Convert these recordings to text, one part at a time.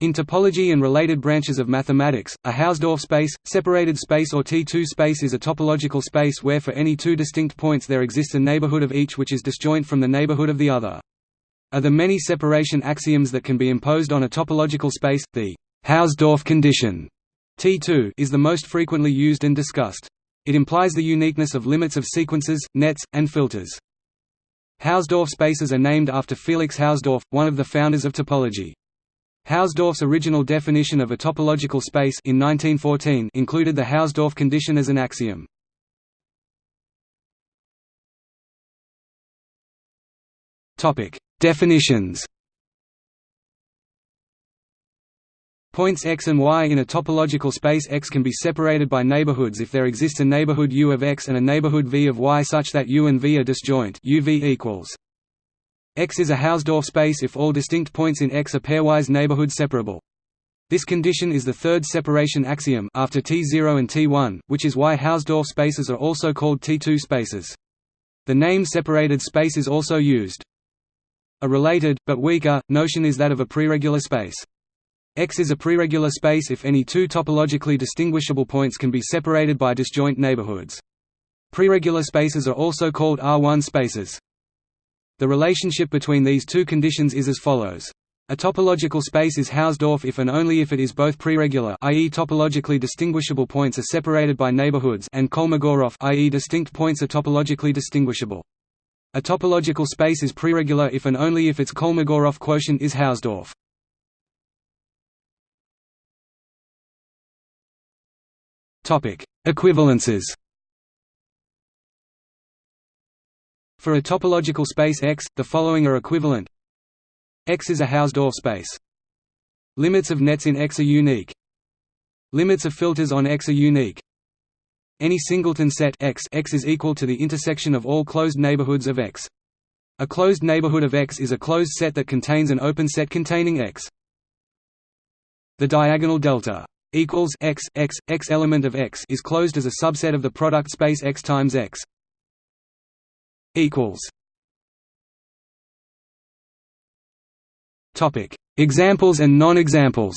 In topology and related branches of mathematics, a Hausdorff space, separated space or T2 space is a topological space where for any two distinct points there exists a neighborhood of each which is disjoint from the neighborhood of the other. Of the many separation axioms that can be imposed on a topological space, the Hausdorff condition T2 is the most frequently used and discussed. It implies the uniqueness of limits of sequences, nets, and filters. Hausdorff spaces are named after Felix Hausdorff, one of the founders of topology. Hausdorff's original definition of a topological space in 1914 included the Hausdorff condition as an axiom. Topic: Definitions. Points x and y in a topological space X can be separated by neighborhoods if there exists a neighborhood U of X and a neighborhood V of Y such that U and V are disjoint UV equals. X is a Hausdorff space if all distinct points in X are pairwise neighborhood separable. This condition is the third separation axiom after T0 and T1, which is why Hausdorff spaces are also called T2 spaces. The name separated space is also used. A related, but weaker, notion is that of a preregular space. X is a preregular space if any two topologically distinguishable points can be separated by disjoint neighborhoods. Preregular spaces are also called R1 spaces. The relationship between these two conditions is as follows. A topological space is Hausdorff if and only if it is both preregular i.e. topologically distinguishable points are separated by neighborhoods and Kolmogorov i.e. distinct points are topologically distinguishable. A topological space is preregular if and only if its Kolmogorov quotient is Hausdorff. Topic: Equivalences. For a topological space X, the following are equivalent. X is a Hausdorff space. Limits of nets in X are unique. Limits of filters on X are unique. Any singleton set X, X is equal to the intersection of all closed neighborhoods of X. A closed neighborhood of X is a closed set that contains an open set containing X. The diagonal delta equals x x x element of x is closed as a subset of the product space x times x equals topic examples and non-examples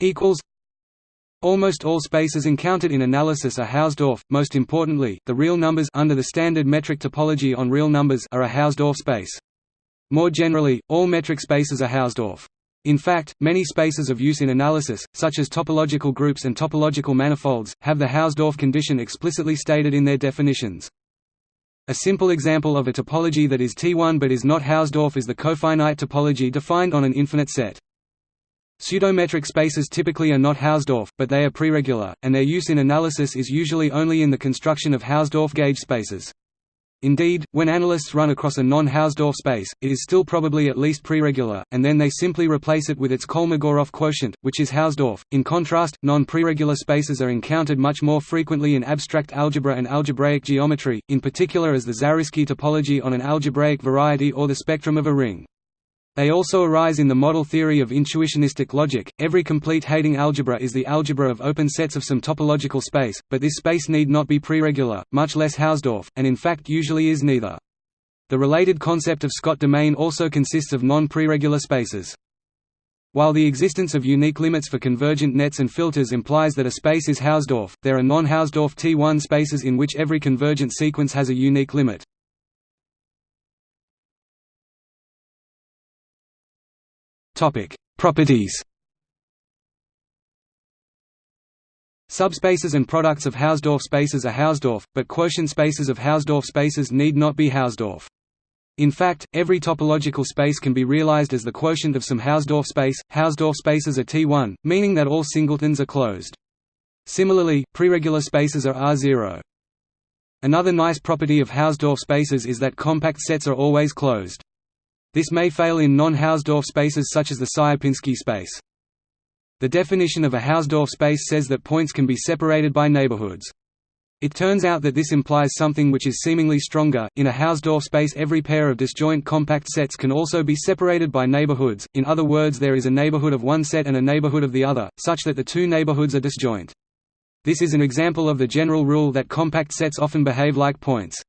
equals Almost all spaces encountered in analysis are Hausdorff. Most importantly, the real numbers under the standard metric topology on real numbers are a Hausdorff space. More generally, all metric spaces are Hausdorff. In fact, many spaces of use in analysis, such as topological groups and topological manifolds, have the Hausdorff condition explicitly stated in their definitions. A simple example of a topology that is T1 but is not Hausdorff is the cofinite topology defined on an infinite set. Pseudometric spaces typically are not Hausdorff, but they are preregular, and their use in analysis is usually only in the construction of Hausdorff gauge spaces. Indeed, when analysts run across a non-Hausdorff space, it is still probably at least preregular, and then they simply replace it with its Kolmogorov quotient, which is Hausdorff. In contrast, non-preregular spaces are encountered much more frequently in abstract algebra and algebraic geometry, in particular as the Zariski topology on an algebraic variety or the spectrum of a ring. They also arise in the model theory of intuitionistic logic. Every complete Heyting algebra is the algebra of open sets of some topological space, but this space need not be preregular, much less Hausdorff, and in fact usually is neither. The related concept of Scott domain also consists of non-preregular spaces. While the existence of unique limits for convergent nets and filters implies that a space is Hausdorff, there are non-Hausdorff T1 spaces in which every convergent sequence has a unique limit. Topic: Properties. Subspaces and products of Hausdorff spaces are Hausdorff, but quotient spaces of Hausdorff spaces need not be Hausdorff. In fact, every topological space can be realized as the quotient of some Hausdorff space. Hausdorff spaces are T1, meaning that all singletons are closed. Similarly, preregular spaces are R0. Another nice property of Hausdorff spaces is that compact sets are always closed. This may fail in non-Hausdorff spaces such as the Sierpinski space. The definition of a Hausdorff space says that points can be separated by neighborhoods. It turns out that this implies something which is seemingly stronger. In a Hausdorff space, every pair of disjoint compact sets can also be separated by neighborhoods. In other words, there is a neighborhood of one set and a neighborhood of the other, such that the two neighborhoods are disjoint. This is an example of the general rule that compact sets often behave like points.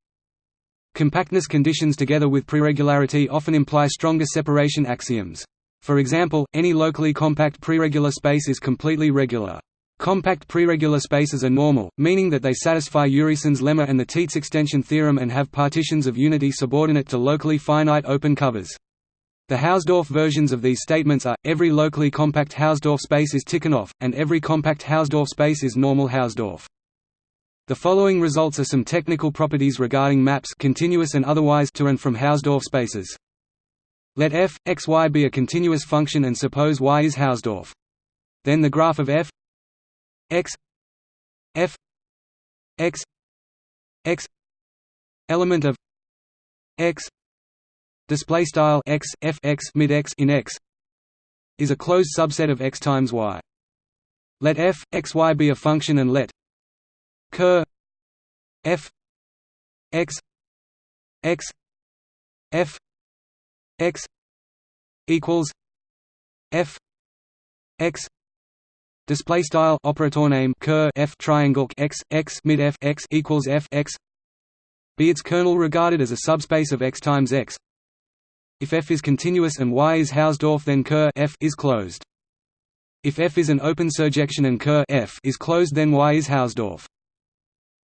Compactness conditions together with preregularity often imply stronger separation axioms. For example, any locally compact preregular space is completely regular. Compact preregular spaces are normal, meaning that they satisfy Urysohn's lemma and the Tietze extension theorem and have partitions of unity subordinate to locally finite open covers. The Hausdorff versions of these statements are, every locally compact Hausdorff space is Tikhonov, and every compact Hausdorff space is normal Hausdorff. The following results are some technical properties regarding maps continuous and otherwise to and from Hausdorff spaces. Let f, x, y be a continuous function and suppose y is Hausdorff. Then the graph of f x f x x element of x display style x f x mid x in x is a closed subset of x times y. Let f x y be a function and let Ker F X X F X equals F X display style operator name Ker F triangle X X mid F X equals F X be its kernel regarded as a subspace of X times X. If F is continuous and Y is Hausdorff then Ker F is closed. If F is an open surjection and Ker F is closed then Y is Hausdorff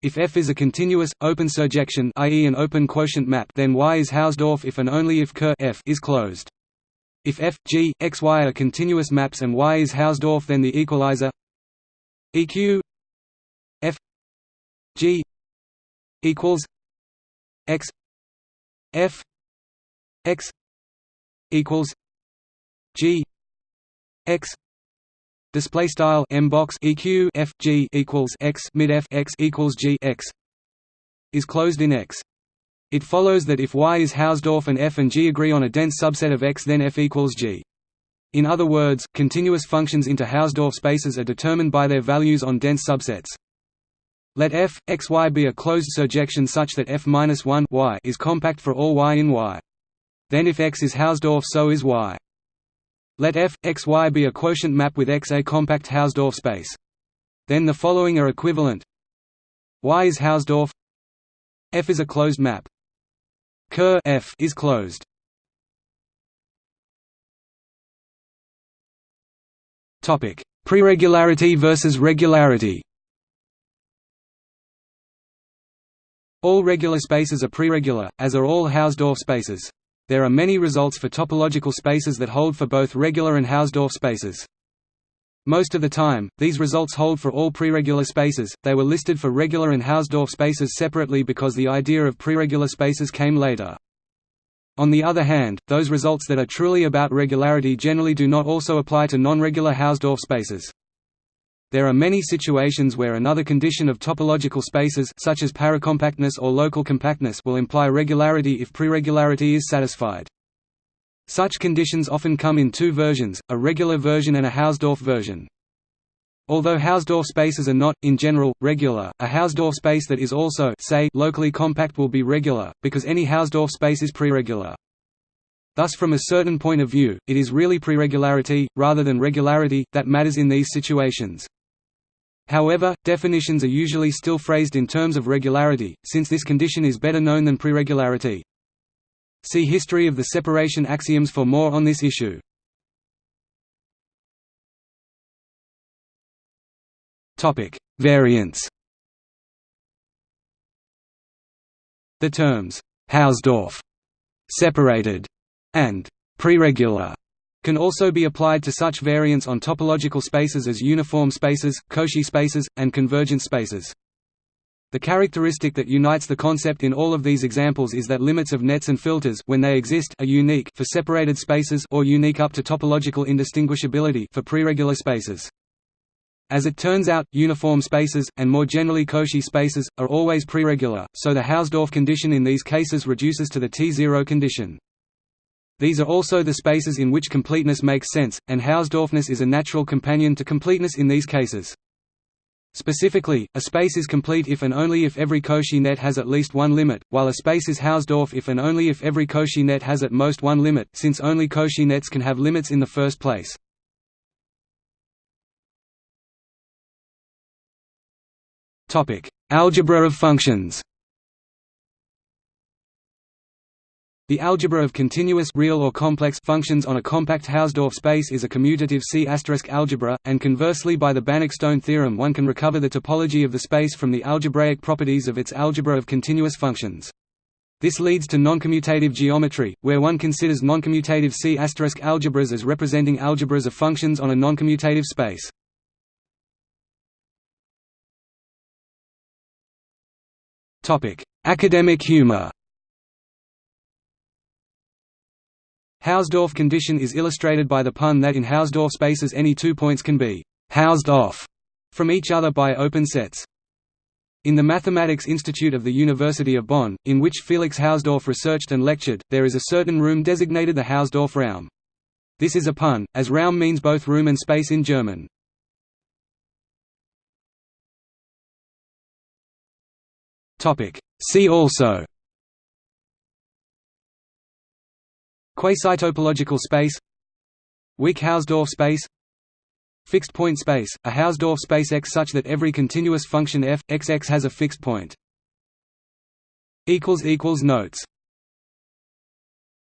if F is a continuous, open surjection i.e. an open quotient map then Y is Hausdorff if and only if Ker F is closed. If F, G, X, Y are continuous maps and Y is Hausdorff then the equalizer EQ F G equals X F X equals G X Display style m box eq f g equals x mid f x equals g x is closed in X. It follows that if Y is Hausdorff and f and g agree on a dense subset of X, then f equals g. In other words, continuous functions into Hausdorff spaces are determined by their values on dense subsets. Let f x y be a closed surjection such that f minus 1 y is compact for all y in Y. Then if X is Hausdorff, so is Y. Let f, x, y be a quotient map with X a compact Hausdorff space. Then the following are equivalent. Y is Hausdorff. F is a closed map. Ker F is closed. Topic: Preregularity versus regularity. All regular spaces are preregular, as are all Hausdorff spaces. There are many results for topological spaces that hold for both regular and Hausdorff spaces. Most of the time, these results hold for all preregular spaces, they were listed for regular and Hausdorff spaces separately because the idea of preregular spaces came later. On the other hand, those results that are truly about regularity generally do not also apply to non-regular Hausdorff spaces. There are many situations where another condition of topological spaces such as paracompactness or local compactness will imply regularity if preregularity is satisfied. Such conditions often come in two versions, a regular version and a Hausdorff version. Although Hausdorff spaces are not, in general, regular, a Hausdorff space that is also say, locally compact will be regular, because any Hausdorff space is preregular. Thus from a certain point of view, it is really preregularity, rather than regularity, that matters in these situations. However, definitions are usually still phrased in terms of regularity, since this condition is better known than preregularity. See History of the separation axioms for more on this issue. Variants The terms Hausdorff, separated, and preregular can also be applied to such variants on topological spaces as uniform spaces, Cauchy spaces, and convergent spaces. The characteristic that unites the concept in all of these examples is that limits of nets and filters when they exist are unique for separated spaces or unique up to topological indistinguishability for preregular spaces. As it turns out, uniform spaces, and more generally Cauchy spaces, are always preregular, so the Hausdorff condition in these cases reduces to the T0 condition. These are also the spaces in which completeness makes sense, and Hausdorffness is a natural companion to completeness in these cases. Specifically, a space is complete if and only if every Cauchy net has at least one limit, while a space is Hausdorff if and only if every Cauchy net has at most one limit, since only Cauchy nets can have limits in the first place. Algebra of functions The algebra of continuous real or complex functions on a compact Hausdorff space is a commutative C** algebra, and conversely by the Banach-Stone theorem one can recover the topology of the space from the algebraic properties of its algebra of continuous functions. This leads to noncommutative geometry, where one considers noncommutative C** algebras as representing algebras of functions on a noncommutative space. Academic humor Hausdorff condition is illustrated by the pun that in Hausdorff spaces any two points can be «housed off» from each other by open sets. In the Mathematics Institute of the University of Bonn, in which Felix Hausdorff researched and lectured, there is a certain room designated the Hausdorff Raum. This is a pun, as Raum means both room and space in German. See also Quasi-topological space Weak Hausdorff space Fixed point space, a Hausdorff space X such that every continuous function f, xx has a fixed point. Notes